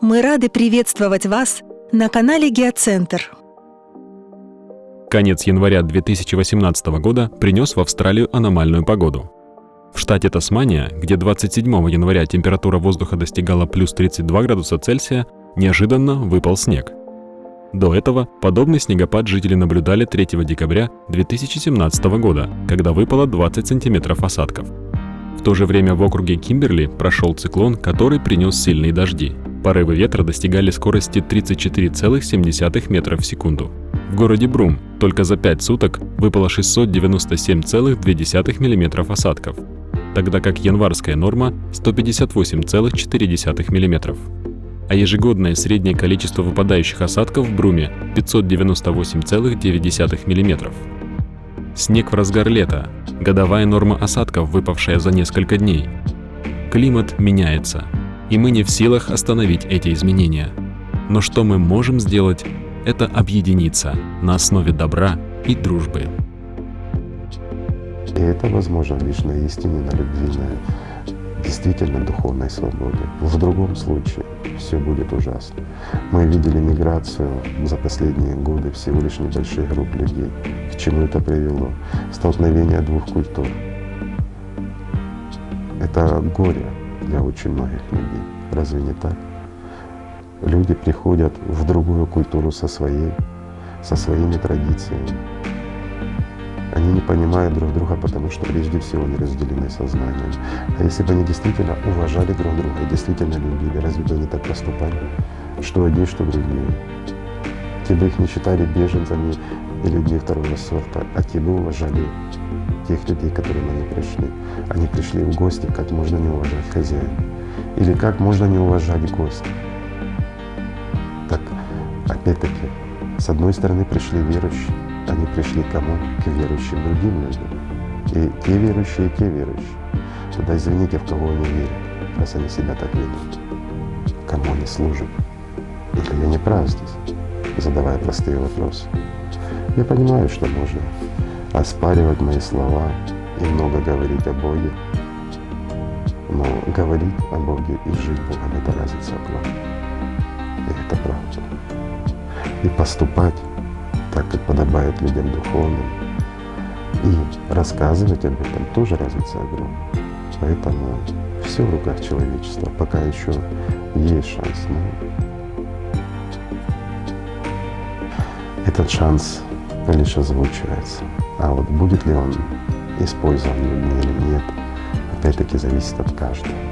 Мы рады приветствовать вас на канале Геоцентр. Конец января 2018 года принес в Австралию аномальную погоду. В штате Тасмания, где 27 января температура воздуха достигала плюс 32 градуса Цельсия, неожиданно выпал снег. До этого подобный снегопад жители наблюдали 3 декабря 2017 года, когда выпало 20 сантиметров осадков. В то же время в округе Кимберли прошел циклон, который принес сильные дожди – Порывы ветра достигали скорости 34,7 метров в секунду. В городе Брум только за 5 суток выпало 697,2 мм осадков, тогда как январская норма 158,4 мм. А ежегодное среднее количество выпадающих осадков в Бруме 598,9 мм. Снег в разгар лета, годовая норма осадков, выпавшая за несколько дней. Климат меняется – и мы не в силах остановить эти изменения. Но что мы можем сделать, это объединиться на основе добра и дружбы. И это возможно лишь на истине, на любви, на действительно духовной свободе. В другом случае все будет ужасно. Мы видели миграцию за последние годы всего лишь небольших групп людей. К чему это привело? Столкновение двух культур. Это горе, для очень многих людей. Разве не так? Люди приходят в другую культуру со своей, со своими традициями. Они не понимают друг друга, потому что прежде всего не разделены сознанием. А если бы они действительно уважали друг друга и действительно любили, разве бы они так поступали? Что одни, что другие. Те бы их не считали беженцами и людьми второго сорта, а бы уважали тех людей, к которым они пришли. Они пришли в гости, как можно не уважать хозяина. Или как можно не уважать гостя. Так, опять-таки, с одной стороны пришли верующие, они пришли кому? К верующим другим людям. И те верующие, и те верующие. Тогда извините, в кого они верят, раз они себя так ведут. Кому они служат? Или я не прав здесь, задавая простые вопросы? Я понимаю, что можно оспаривать мои слова и много говорить о Боге. Но говорить о Боге и жить Богом — это разница огромная. И это правда. И поступать так, как подобает людям духовным, и рассказывать об этом тоже разница огромная. Поэтому все в руках человечества, пока еще есть шанс. Но этот шанс лишь озвучивается. А вот будет ли он использован людьми или нет, опять-таки зависит от каждого.